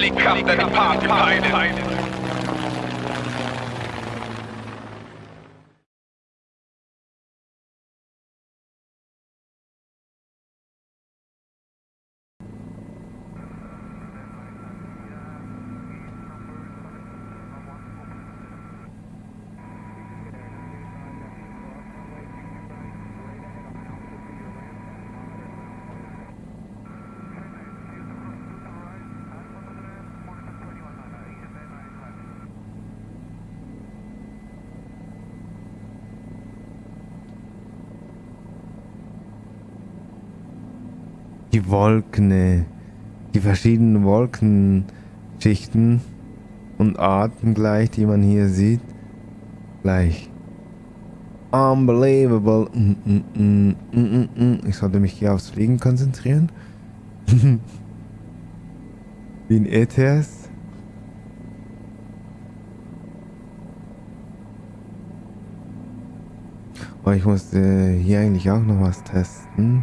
Finally come the party line. Die Wolken, die verschiedenen Wolkenschichten und Arten gleich, die man hier sieht, gleich. Unbelievable. Mm, mm, mm, ich sollte mich hier aufs Fliegen konzentrieren. Wie ein ETS. Oh, ich musste hier eigentlich auch noch was testen.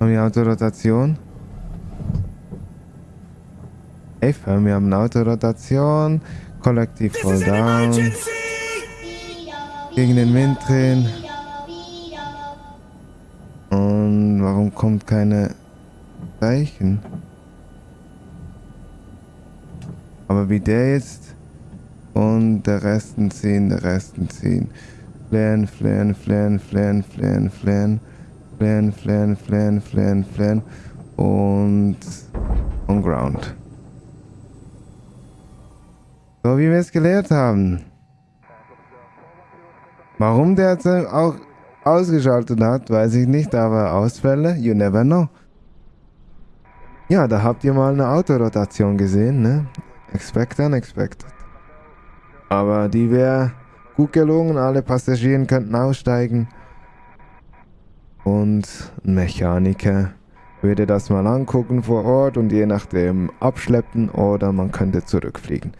Haben wir Autorotation? Hey, wir haben eine Autorotation. Kollektiv voll down. Gegen den Wind drehen. Und warum kommt keine Zeichen? Aber wie der jetzt und der Resten ziehen, der Resten ziehen. Flären, flären, flären, flären, flären, flären. Flan, Flan, Flan, Flan, Flan und on ground. So wie wir es gelehrt haben. Warum der jetzt auch ausgeschaltet hat, weiß ich nicht, aber Ausfälle, you never know. Ja, da habt ihr mal eine Autorotation gesehen, ne? Expect unexpected. Aber die wäre gut gelungen, alle Passagiere könnten aussteigen und ein Mechaniker würde das mal angucken vor Ort und je nachdem abschleppen oder man könnte zurückfliegen.